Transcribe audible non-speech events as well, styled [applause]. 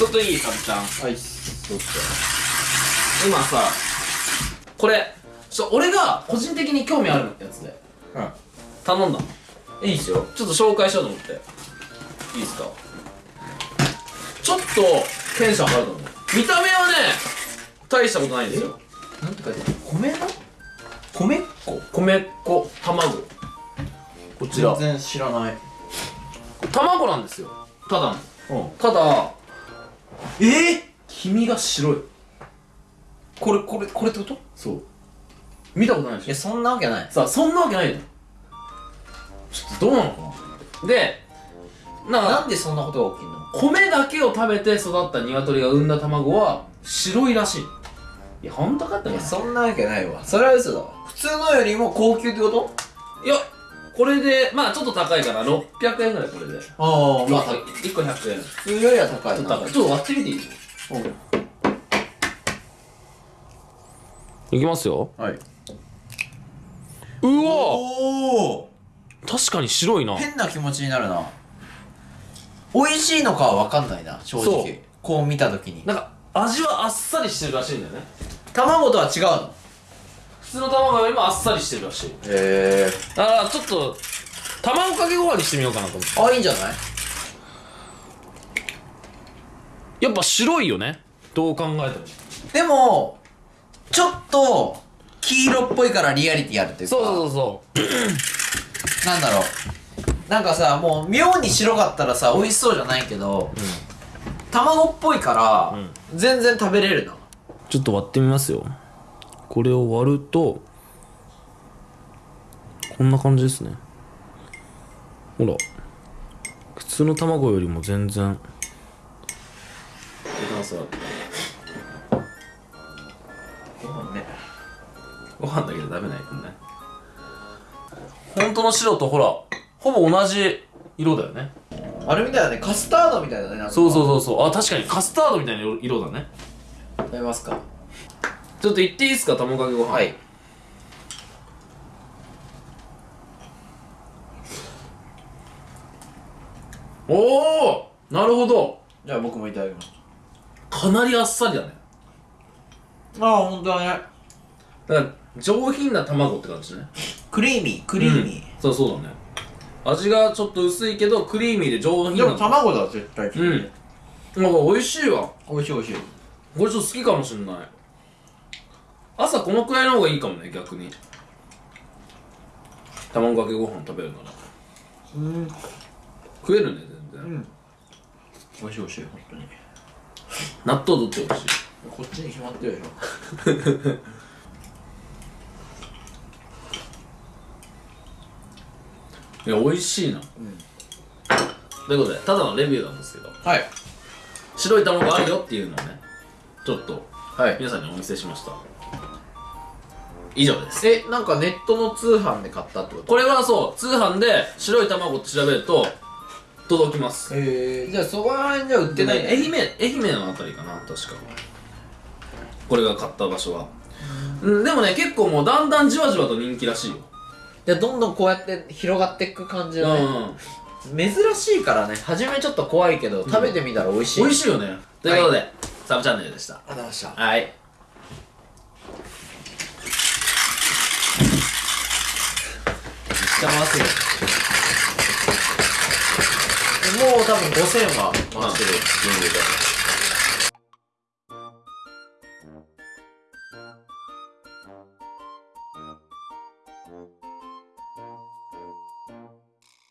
ちょっといいさびちゃんはいどうぞ今さこれちょ俺が個人的に興味あるやつで。う頼んだ。んいいっすよ。ちょっと紹介しようと思って。いいですか？ちょっとテンション上がると思う。見た目はね大したことないんですよ。なんて書いてある米の？米っ子？米粉卵。こちら。全然知らない。卵なんですよ。ただの。うん。ただえー、黄身が白い。これこれこれってこと？そう。見たことないでしょ？いやそんなわけない。さあそんなわけないよちょっとどうなのかな？でななんでそんなことが起きんの？米だけを食べて育った鶏が産んだ卵は白いらしい。いや本当かっていねやそんなわけないわ。それは嘘だわ。普通のよりも高級ってこと？いやこれでまあちょっと高いから600円ぐらいこれで。ああまあ。1個100円。ち普通よりは高いな。ょっと高い。ちょっと割ってみていい？いきますよ。はい。うわ！おお確かに白いな。変な気持ちになるな。美味しいのかは分かんないな正そう。直こう見た時に。なんか味はあっさりしてるらしいんだよね。卵とは違うの？普通の卵よりもあっさりしてるらしい。へえだからちょっと卵かけご飯にしてみようかなと思って。あいいんじゃない？やっぱ白いよね。どう考えても。でもちょっと黄色っぽいからリアリティあるっていうか。そうそうそう [clears throat] なんだろう。なんかさもう妙に白かったらさ美味しそうじゃないけど、卵っぽいから、全然食べれるな。ちょっと割ってみますよこれを割るとこんな感じですね。ほら普通の卵よりも全然。ご飯ね。ご飯だけで食べないとね。本当の白とほらほぼ同じ色だよね。あれみたいだねカスタードみたいだねそうそうそうそう。あ確かにカスタードみたいな色色だね。食べますか？ちょっと言っていいですか卵かけご飯。はい。おおなるほど。じゃあ僕もいただきます。かなりあっさりだね。ああ本当だね。だから上品な卵って感じね。クリーミークリーミそうそうだね。味がちょっと薄いけどクリーミーで上ー、品な。でも卵だ絶対うん。なんか美味しいわ。美味しい美味しい。これちょっと好きかもしんない朝このくらいの方がいいかもね逆に。卵かけご飯食べるなら。うん。食えるね全然、うん。美味しい美味しい本当に。納豆どっちが美味しい。こっちに決まってるでしょ。[laughs] いや美味しいな、ということでただのレビューなんですけど。はい。白い卵あるよっていうのをねちょっとはい。皆さんにお見せしました以上です。えなんかネットの通販で買ったってこと？これはそう通販で白い卵って調べると届きます。へえじゃあそこら辺じゃ売ってない、でね愛媛愛媛のあたりかな確か。これが買った場所は。うん。でもね結構もうだんだんじわじわと人気らしいよ。じゃあどんどんこうやって広がっていく感じだね、うん珍しいからね。初めちょっと怖いけど、食べてみたら美味しい。美味しいよね。ということで、サブチャンネルでした。ありがとうございました。はいゃ回すよ。もう多分5000は回してる。余裕で「